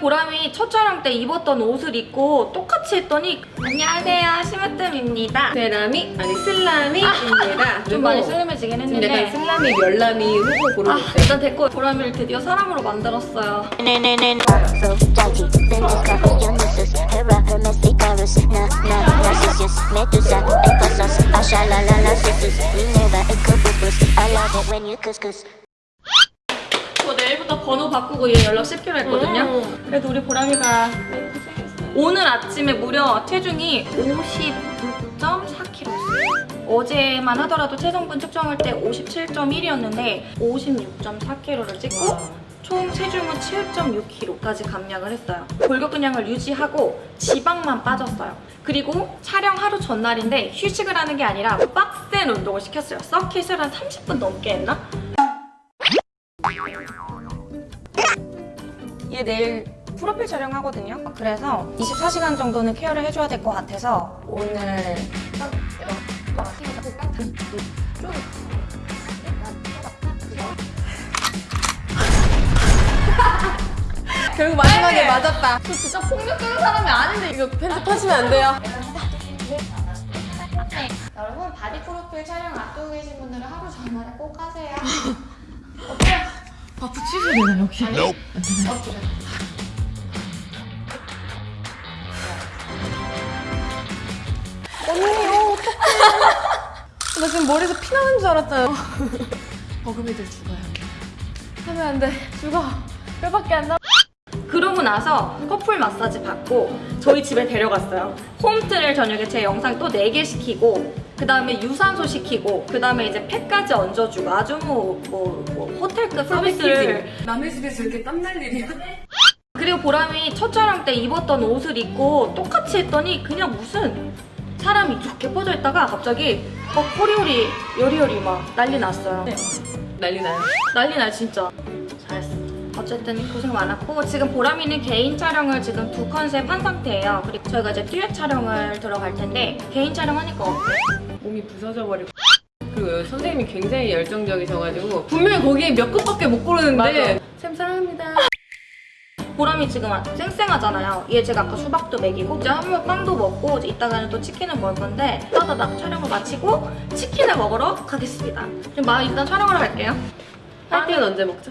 보람이 첫 촬영 때 입었던 옷을 입고 똑같이 했더니 안녕하세요 심으뜸입니다 세라미 아니 슬라미입니다. 좀 많이 슬림해지긴 좀 했는데 약간 슬라미 열라미 후보 아, 고르셨어요. 일단 됐고 보람이를 드디어 사람으로 만들었어요 So judgy, then 저 내일부터 번호 바꾸고 얘 연락 씹기로 했거든요 음. 그래도 우리 보람이가 오늘 아침에 무려 체중이 56.4kg였어요 어제만 하더라도 체성분 측정할 때 57.1이었는데 56.4kg를 찍고 총 체중은 7.6kg까지 감량을 했어요. 골격근량을 유지하고 지방만 빠졌어요. 그리고 촬영 하루 전날인데 휴식을 하는 게 아니라 빡센 운동을 시켰어요. 서킷을 한 30분 넘게 했나? 얘 내일 프로필 촬영하거든요. 그래서 24시간 정도는 care를 해줘야 될 것 같아서 오늘 결국 마지막에 네. 맞았다. 저 진짜 폭력적인 사람이 아닌데 이거 편집하시면 안 돼요. 여러분 body 프로필 촬영 앞두고 계신 분들은 하루 전날에 꼭 하세요. 아 붙이셔야 되나 혹시? 언니 어 어떡해. 나 지금 머리에서 피 나는 줄 알았어요. 버금이들 죽어요. 하면 안 돼. 죽어. 뼈밖에 안 나. 그러고 나서 커플 마사지 받고 저희 집에 데려갔어요. 홈트를 저녁에 제 영상 또 4개 시키고 그 다음에 유산소 시키고 그 다음에 이제 팩까지 얹어주고 아주 뭐, 뭐, 뭐 호텔급 서비스를 남의 집에서 이렇게 땀날 일이야? 그리고 보람이 첫 촬영 때 입었던 옷을 입고 똑같이 했더니 그냥 무슨 사람이 이렇게 퍼져 있다가 갑자기 막 호리호리 요리요리 막 난리 났어요. 난리 나요. 난리 날 진짜 어쨌든 고생 많았고 지금 보람이는 개인 촬영을 지금 두 컨셉 한 상태예요 그리고 저희가 이제 듀엣 촬영을 들어갈 텐데 개인 촬영하니까 어때? 몸이 부서져 버리고. 그리고 선생님이 굉장히 열정적이셔가지고 분명히 거기에 몇 급밖에 못 고르는데 맞아. 쌤 사랑합니다. 보람이 지금 쌩쌩하잖아요 얘 제가 아까 수박도 먹이고 이제 한번 빵도 먹고 이제 이따가는 또 치킨을 먹을 건데 따다닥 촬영을 마치고 치킨을 먹으러 가겠습니다 지금 막 일단 촬영하러 갈게요 할때는 언제 먹죠?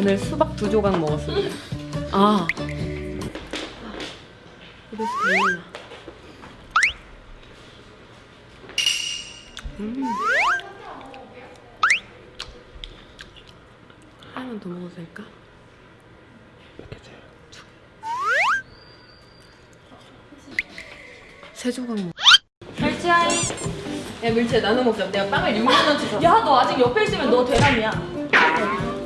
오늘 수박 두 조각 먹었습니다. 아. 입에서 달리나. 음. 하나만 더 먹어도 될까? 세 조각 먹. 멸치아이 야 밀채 나눠 먹자. 내가 빵을 6만 원치 샀어. 야너 아직 옆에 있으면 너 대남이야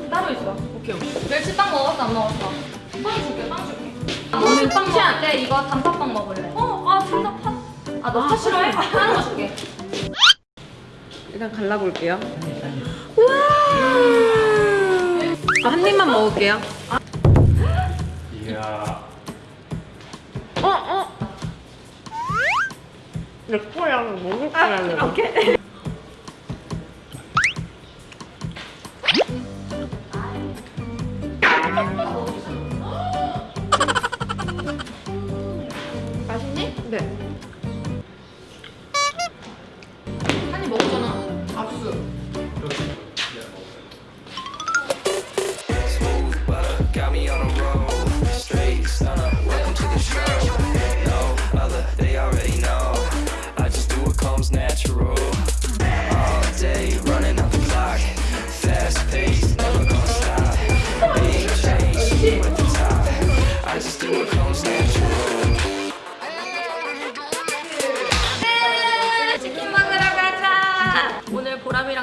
따로 있어 오케이 오케이. 멸치 빵 먹었어 안 먹었어? 빵 줄게 빵 줄게 너는 빵 먹을래? 이거 단팥빵 먹을래? 어? 아둘다 팥? 아너 팥 싫어해? 거 줄게 일단 갈라볼게요. 우와! 아, 한 입만 먹을게요. 이야. 어, 어. 내 거랑 먹을 거랑. 오케이 맛있니? 네. 한입 먹었잖아. 압수. Smooth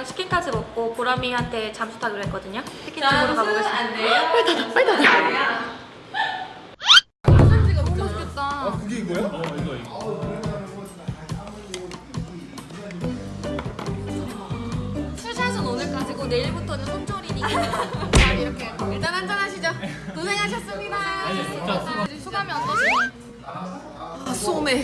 보람이랑 치킨까지 먹고 보람이한테 잠수 타기로 했거든요. 치킨 집으로 가보겠습니다. 안 돼요? 빨리 닫아 빨리 닫아. 아, 너무 맛있겠다. 아 그게 이거야? 어 이거 이거. 술샷은 오늘 까지고 내일부터는 손조리니. 이렇게 일단 한잔 하시죠. 고생하셨습니다. 아니, 수감이 어떠시니? 아 소매.